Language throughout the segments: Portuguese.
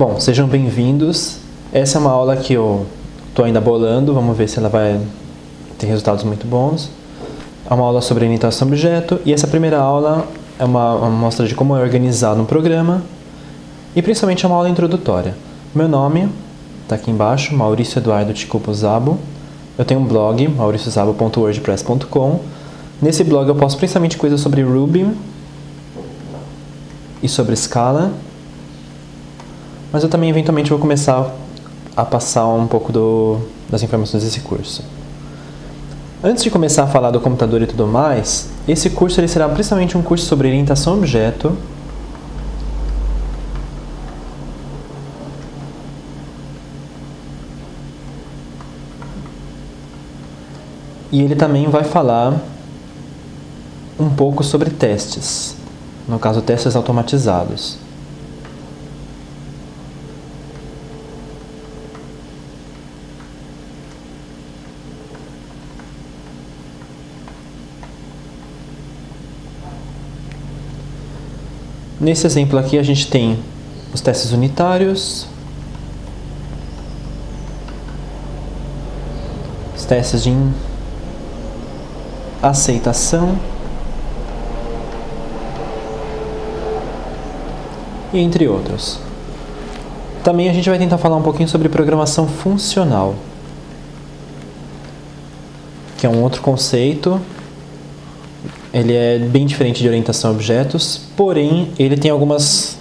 Bom, sejam bem-vindos. Essa é uma aula que eu estou ainda bolando, vamos ver se ela vai ter resultados muito bons. É uma aula sobre orientação objeto e essa primeira aula é uma, uma mostra de como é organizado um programa e principalmente é uma aula introdutória. Meu nome está aqui embaixo, Maurício Eduardo Ticupo Zabo. Eu tenho um blog, mauriciozabo.wordpress.com. Nesse blog eu posto principalmente coisas sobre Ruby e sobre Scala, mas eu também eventualmente vou começar a passar um pouco do, das informações desse curso. Antes de começar a falar do computador e tudo mais, esse curso ele será principalmente um curso sobre orientação a objeto, e ele também vai falar um pouco sobre testes, no caso testes automatizados. Nesse exemplo aqui a gente tem os testes unitários, os testes de aceitação e entre outros. Também a gente vai tentar falar um pouquinho sobre programação funcional, que é um outro conceito ele é bem diferente de orientação a objetos, porém ele tem algumas,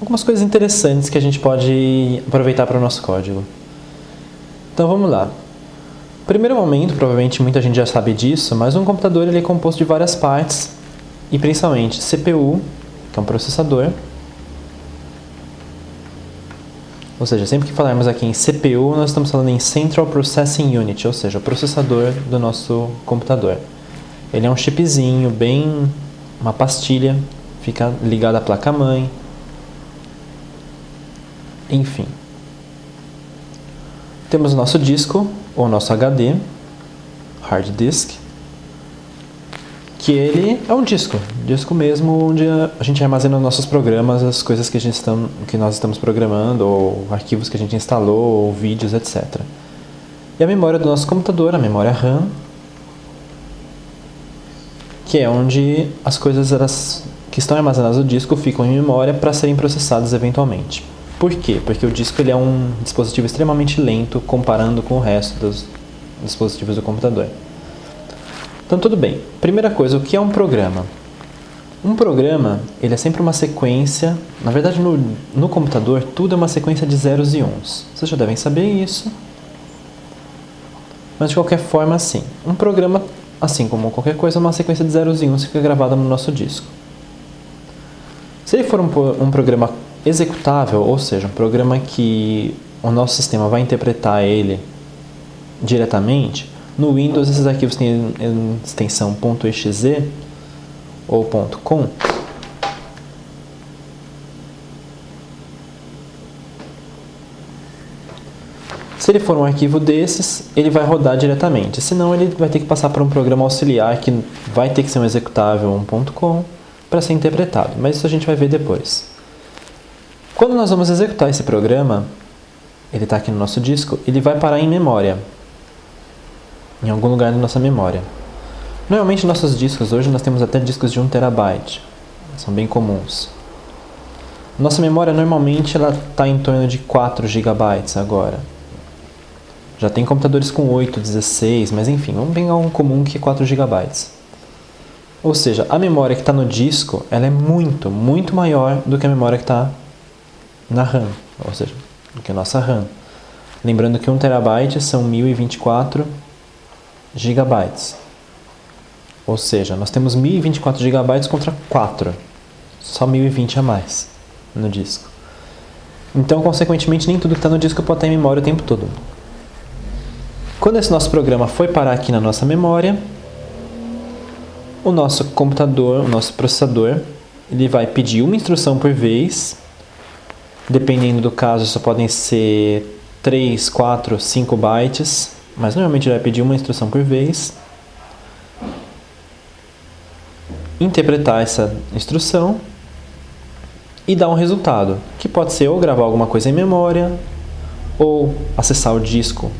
algumas coisas interessantes que a gente pode aproveitar para o nosso código. Então vamos lá. Primeiro momento, provavelmente muita gente já sabe disso, mas um computador ele é composto de várias partes, e principalmente CPU, que é um processador, ou seja, sempre que falarmos aqui em CPU, nós estamos falando em Central Processing Unit, ou seja, o processador do nosso computador. Ele é um chipzinho, bem uma pastilha, fica ligado à placa-mãe. Enfim. Temos o nosso disco, ou nosso HD, hard disk, que ele é um disco, disco mesmo onde a gente armazena nossos programas, as coisas que, a gente está, que nós estamos programando, ou arquivos que a gente instalou, ou vídeos, etc. E a memória do nosso computador, a memória RAM, que é onde as coisas elas, que estão armazenadas no disco ficam em memória para serem processadas eventualmente. Por quê? Porque o disco ele é um dispositivo extremamente lento comparando com o resto dos dispositivos do computador. Então tudo bem. Primeira coisa, o que é um programa? Um programa ele é sempre uma sequência, na verdade no, no computador tudo é uma sequência de zeros e uns. Vocês já devem saber isso. Mas de qualquer forma, assim, um programa Assim como qualquer coisa, uma sequência de zeros e uns fica gravada no nosso disco. Se ele for um, um programa executável, ou seja, um programa que o nosso sistema vai interpretar ele diretamente, no Windows esses arquivos têm extensão .exe ou .com Se ele for um arquivo desses, ele vai rodar diretamente. Senão, ele vai ter que passar por um programa auxiliar que vai ter que ser um executável, um .com, para ser interpretado. Mas isso a gente vai ver depois. Quando nós vamos executar esse programa, ele está aqui no nosso disco, ele vai parar em memória. Em algum lugar da nossa memória. Normalmente, nossos discos, hoje nós temos até discos de 1 terabyte. São bem comuns. Nossa memória, normalmente, está em torno de 4 gigabytes agora. Já tem computadores com 8, 16, mas enfim, vamos pegar um comum que é 4 GB. Ou seja, a memória que está no disco ela é muito, muito maior do que a memória que está na RAM, ou seja, do que a nossa RAM. Lembrando que 1 TB são 1024 GB. Ou seja, nós temos 1024 GB contra 4, só 1020 a mais no disco. Então, consequentemente, nem tudo que está no disco pode estar em memória o tempo todo. Quando esse nosso programa foi parar aqui na nossa memória, o nosso computador, o nosso processador, ele vai pedir uma instrução por vez. Dependendo do caso, só podem ser 3, 4, 5 bytes, mas normalmente ele vai pedir uma instrução por vez. Interpretar essa instrução e dar um resultado, que pode ser ou gravar alguma coisa em memória, ou acessar o disco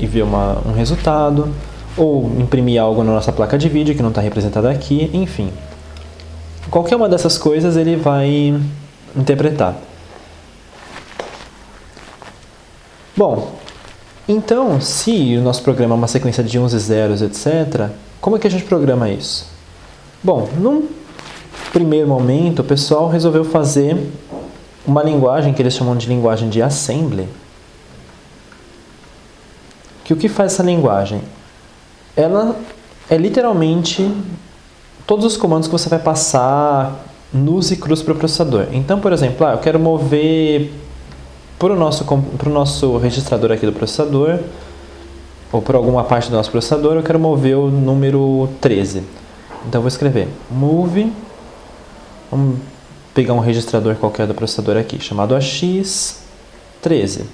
e ver uma, um resultado, ou imprimir algo na nossa placa de vídeo que não está representada aqui, enfim. Qualquer uma dessas coisas ele vai interpretar. Bom, então, se o nosso programa é uma sequência de uns e zeros, etc., como é que a gente programa isso? Bom, num primeiro momento, o pessoal resolveu fazer uma linguagem que eles chamam de linguagem de assembly. Que o que faz essa linguagem? Ela é literalmente todos os comandos que você vai passar nus e cruz para o processador. Então, por exemplo, ah, eu quero mover para o nosso, nosso registrador aqui do processador, ou por alguma parte do nosso processador, eu quero mover o número 13. Então, eu vou escrever move, vamos pegar um registrador qualquer do processador aqui, chamado AX13.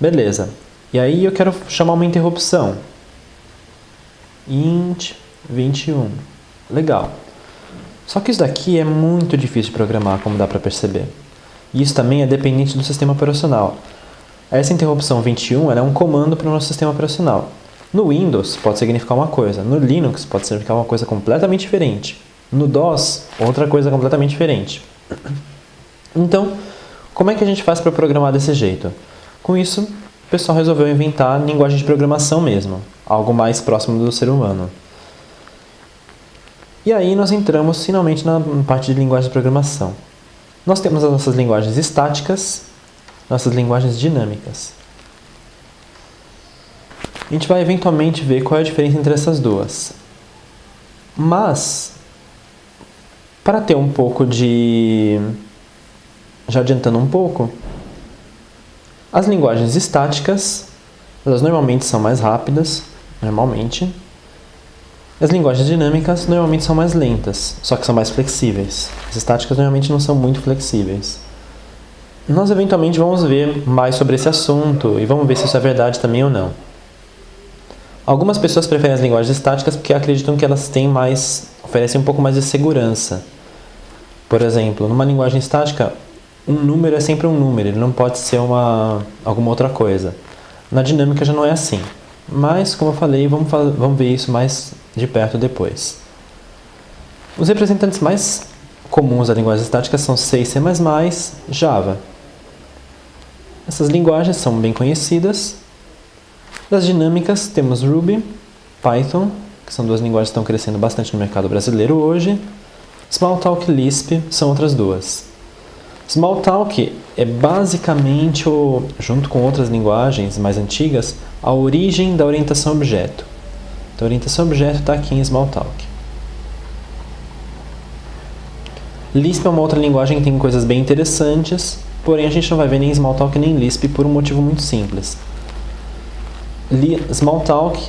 Beleza. E aí eu quero chamar uma interrupção. int 21. Legal. Só que isso daqui é muito difícil de programar, como dá para perceber. E isso também é dependente do sistema operacional. Essa interrupção 21 é um comando para o nosso sistema operacional. No Windows pode significar uma coisa, no Linux pode significar uma coisa completamente diferente. No DOS, outra coisa completamente diferente. Então, como é que a gente faz para programar desse jeito? Com isso, pessoal resolveu inventar linguagem de programação mesmo, algo mais próximo do ser humano. E aí nós entramos finalmente na parte de linguagem de programação. Nós temos as nossas linguagens estáticas, nossas linguagens dinâmicas. A gente vai eventualmente ver qual é a diferença entre essas duas. Mas, para ter um pouco de... Já adiantando um pouco, as linguagens estáticas, elas normalmente são mais rápidas, normalmente, as linguagens dinâmicas normalmente são mais lentas, só que são mais flexíveis. As estáticas normalmente não são muito flexíveis. Nós eventualmente vamos ver mais sobre esse assunto e vamos ver se isso é verdade também ou não. Algumas pessoas preferem as linguagens estáticas porque acreditam que elas têm mais, oferecem um pouco mais de segurança. Por exemplo, numa linguagem estática, um número é sempre um número, ele não pode ser uma, alguma outra coisa. Na dinâmica já não é assim. Mas, como eu falei, vamos, vamos ver isso mais de perto depois. Os representantes mais comuns da linguagem estática são C C++, Java. Essas linguagens são bem conhecidas. Das dinâmicas temos Ruby, Python, que são duas linguagens que estão crescendo bastante no mercado brasileiro hoje. Smalltalk e Lisp são outras duas. Smalltalk é basicamente, o, junto com outras linguagens mais antigas, a origem da orientação objeto. Então, a orientação objeto está aqui em Smalltalk. Lisp é uma outra linguagem que tem coisas bem interessantes, porém a gente não vai ver nem Smalltalk nem Lisp por um motivo muito simples. Smalltalk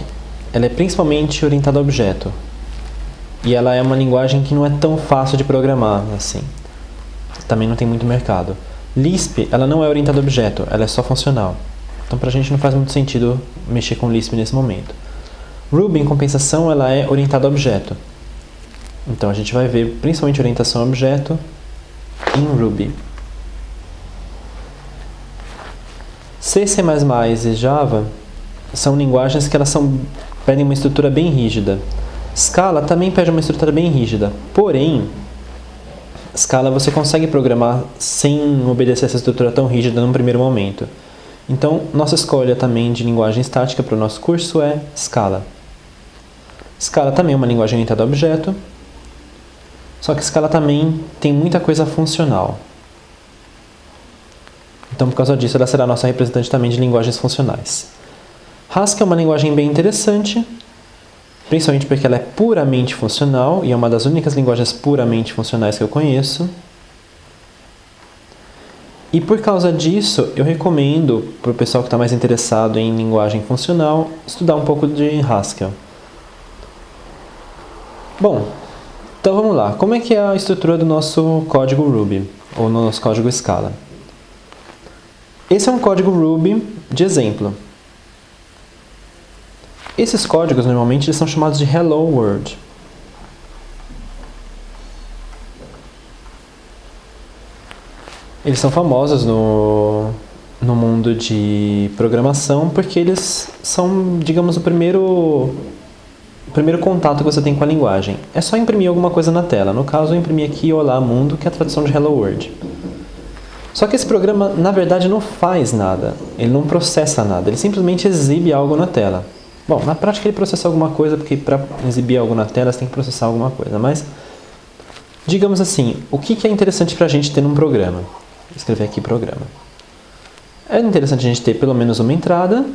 ela é principalmente orientada a objeto, e ela é uma linguagem que não é tão fácil de programar assim. Também não tem muito mercado. Lisp ela não é orientada a objeto, ela é só funcional. Então para a gente não faz muito sentido mexer com Lisp nesse momento. Ruby, em compensação, ela é orientada a objeto. Então a gente vai ver principalmente orientação a objeto em Ruby. C, C++ e Java são linguagens que elas são, pedem uma estrutura bem rígida. Scala também pede uma estrutura bem rígida, porém, Scala você consegue programar sem obedecer essa estrutura tão rígida num primeiro momento. Então, nossa escolha também de linguagem estática para o nosso curso é Scala. Scala também é uma linguagem orientada a objeto, só que Scala também tem muita coisa funcional. Então, por causa disso, ela será nossa representante também de linguagens funcionais. Haskell é uma linguagem bem interessante, principalmente porque ela é puramente funcional e é uma das únicas linguagens puramente funcionais que eu conheço. E por causa disso, eu recomendo para o pessoal que está mais interessado em linguagem funcional estudar um pouco de Haskell. Bom, então vamos lá. Como é que é a estrutura do nosso código Ruby, ou no nosso código Scala? Esse é um código Ruby de exemplo. Esses códigos, normalmente, eles são chamados de Hello World. Eles são famosos no, no mundo de programação porque eles são, digamos, o primeiro, o primeiro contato que você tem com a linguagem. É só imprimir alguma coisa na tela. No caso, eu imprimi aqui Olá Mundo, que é a tradução de Hello World. Só que esse programa, na verdade, não faz nada. Ele não processa nada. Ele simplesmente exibe algo na tela. Bom, na prática ele processa alguma coisa, porque para exibir algo na tela você tem que processar alguma coisa. Mas, digamos assim, o que é interessante para a gente ter num programa? Vou escrever aqui programa. É interessante a gente ter pelo menos uma entrada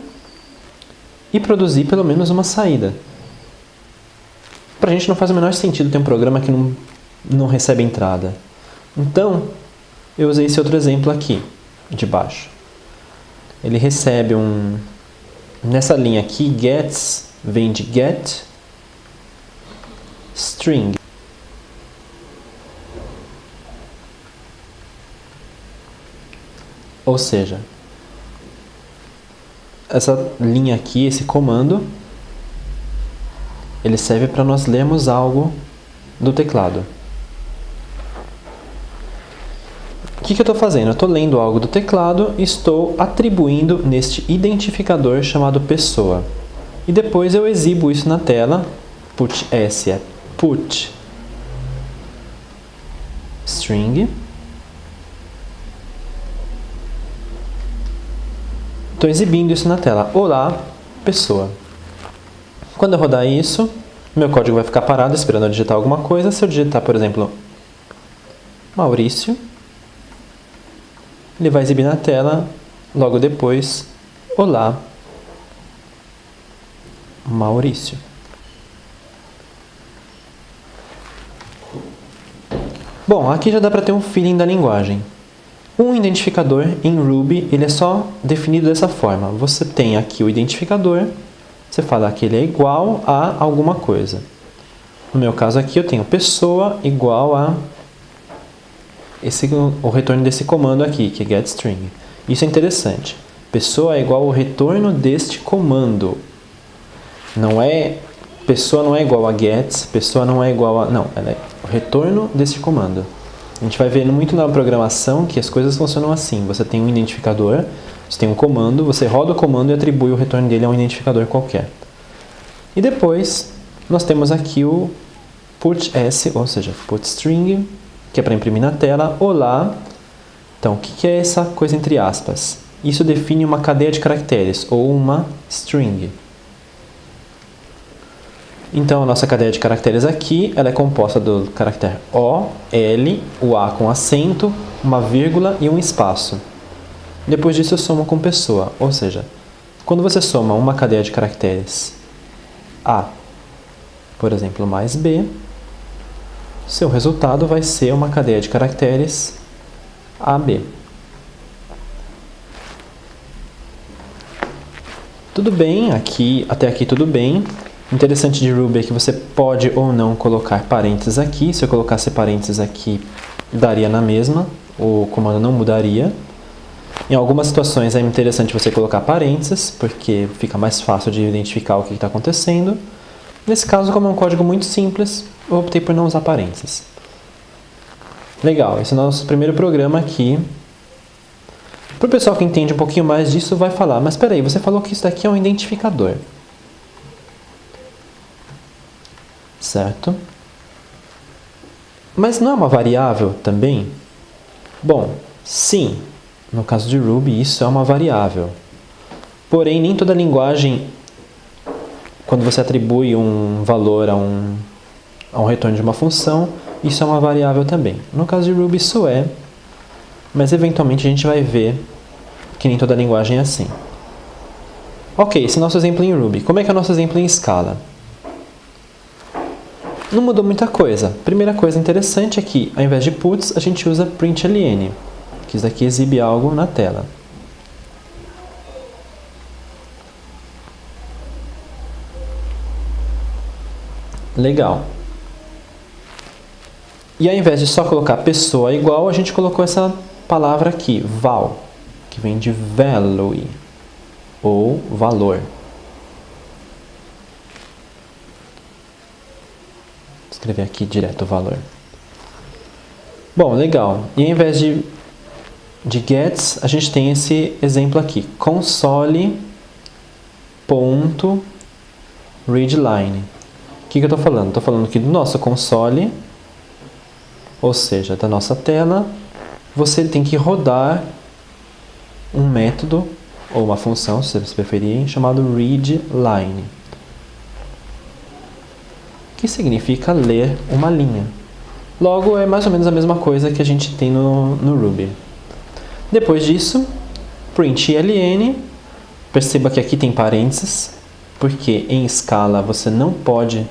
e produzir pelo menos uma saída. Para a gente não faz o menor sentido ter um programa que não, não recebe entrada. Então, eu usei esse outro exemplo aqui, de baixo. Ele recebe um... Nessa linha aqui, gets vem de get string. Ou seja, essa linha aqui, esse comando, ele serve para nós lermos algo do teclado. O que, que eu estou fazendo? Eu estou lendo algo do teclado e estou atribuindo neste identificador chamado pessoa. E depois eu exibo isso na tela. Put S é put string Estou exibindo isso na tela. Olá, pessoa. Quando eu rodar isso, meu código vai ficar parado esperando eu digitar alguma coisa. Se eu digitar, por exemplo, Maurício, ele vai exibir na tela, logo depois, Olá, Maurício. Bom, aqui já dá para ter um feeling da linguagem. Um identificador em Ruby, ele é só definido dessa forma. Você tem aqui o identificador, você fala que ele é igual a alguma coisa. No meu caso aqui, eu tenho pessoa igual a esse, o retorno desse comando aqui, que é getString. Isso é interessante. Pessoa é igual ao retorno deste comando. Não é pessoa não é igual a get, pessoa não é igual a não, ela é o retorno deste comando. A gente vai vendo muito na programação que as coisas funcionam assim. Você tem um identificador, você tem um comando, você roda o comando e atribui o retorno dele a um identificador qualquer. E depois, nós temos aqui o putS, ou seja, putString, que é para imprimir na tela. Olá! Então, o que é essa coisa entre aspas? Isso define uma cadeia de caracteres, ou uma string. Então, a nossa cadeia de caracteres aqui, ela é composta do caractere O, L, o A com acento, uma vírgula e um espaço. Depois disso, eu somo com pessoa, ou seja, quando você soma uma cadeia de caracteres A, por exemplo, mais B, seu resultado vai ser uma cadeia de caracteres AB. Tudo bem, aqui, até aqui tudo bem. Interessante de Ruby é que você pode ou não colocar parênteses aqui. Se eu colocasse parênteses aqui, daria na mesma, o comando não mudaria. Em algumas situações é interessante você colocar parênteses, porque fica mais fácil de identificar o que está acontecendo. Nesse caso, como é um código muito simples, eu optei por não usar parênteses. Legal, esse é o nosso primeiro programa aqui. Para o pessoal que entende um pouquinho mais disso, vai falar, mas espera aí, você falou que isso daqui é um identificador. certo? Mas não é uma variável também? Bom, sim, no caso de Ruby isso é uma variável. Porém, nem toda linguagem, quando você atribui um valor a um, a um retorno de uma função, isso é uma variável também. No caso de Ruby isso é, mas eventualmente a gente vai ver que nem toda linguagem é assim. Ok, esse é o nosso exemplo em Ruby. Como é que é o nosso exemplo em Scala? Não mudou muita coisa. Primeira coisa interessante é que, ao invés de puts, a gente usa println, que isso aqui exibe algo na tela. Legal. E ao invés de só colocar pessoa igual, a gente colocou essa palavra aqui, val, que vem de value, ou valor. escrever aqui direto o valor. Bom, legal. E ao invés de de gets, a gente tem esse exemplo aqui, console.readline. O que, que eu estou falando? Estou falando que do nosso console, ou seja, da nossa tela, você tem que rodar um método ou uma função, se vocês preferirem, chamado readline, que significa ler uma linha. Logo, é mais ou menos a mesma coisa que a gente tem no, no Ruby. Depois disso, print ln, perceba que aqui tem parênteses, porque em escala você não pode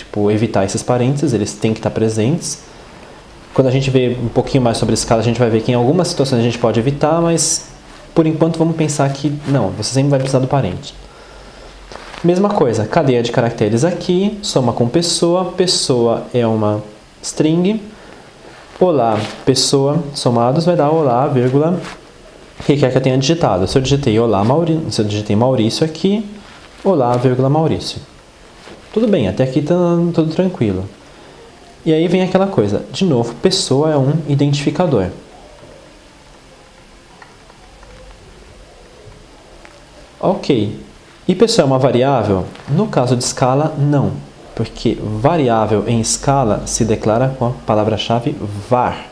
tipo, evitar esses parênteses, eles têm que estar presentes. Quando a gente vê um pouquinho mais sobre escala, a gente vai ver que em algumas situações a gente pode evitar, mas por enquanto vamos pensar que não, você sempre vai precisar do parente. Mesma coisa, cadeia de caracteres aqui, soma com pessoa, pessoa é uma string, olá, pessoa, somados vai dar olá, vírgula, o que quer que eu tenha digitado. Se eu digitei olá, Maurício, se eu digitei Maurício aqui, olá, vírgula, Maurício. Tudo bem, até aqui está tudo tranquilo. E aí vem aquela coisa, de novo, pessoa é um identificador. Ok, e pessoa é uma variável? No caso de escala, não, porque variável em escala se declara com a palavra-chave var,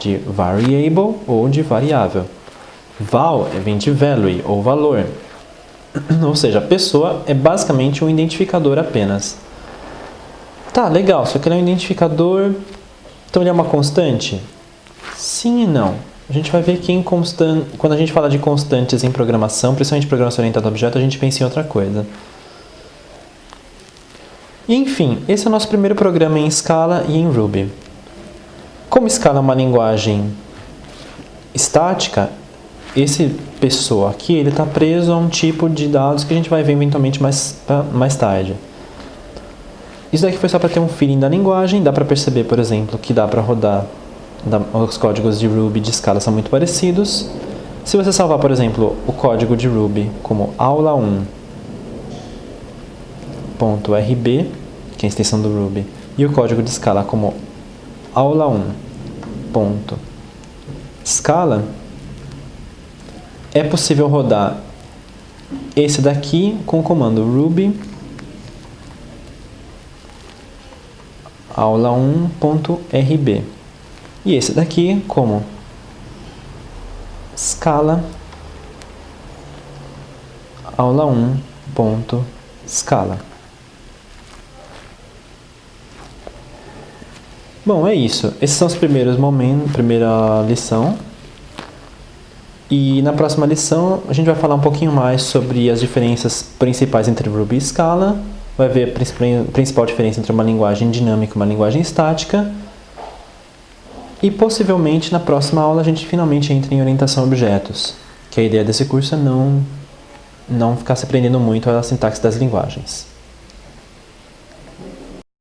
de variable ou de variável. Val vem de value ou valor, ou seja, pessoa é basicamente um identificador apenas. Tá, legal, só que ele é um identificador, então ele é uma constante? Sim e não. A gente vai ver que em quando a gente fala de constantes em programação, principalmente programação orientada a objeto, a gente pensa em outra coisa. enfim, esse é o nosso primeiro programa em Scala e em Ruby. Como Scala é uma linguagem estática, esse pessoa aqui ele está preso a um tipo de dados que a gente vai ver eventualmente mais, mais tarde. Isso daqui foi só para ter um feeling da linguagem, dá para perceber, por exemplo, que dá para rodar os códigos de Ruby de escala são muito parecidos. Se você salvar, por exemplo, o código de Ruby como aula1.rb, que é a extensão do Ruby, e o código de escala como aula1.scala, é possível rodar esse daqui com o comando ruby aula1.rb. E esse daqui como scala aula 1 ponto scala. Bom, é isso. Esses são os primeiros momentos, primeira lição. E na próxima lição a gente vai falar um pouquinho mais sobre as diferenças principais entre Ruby e Scala. Vai ver a principal diferença entre uma linguagem dinâmica e uma linguagem estática e possivelmente na próxima aula a gente finalmente entra em orientação a objetos, que a ideia desse curso é não, não ficar se prendendo muito à sintaxe das linguagens.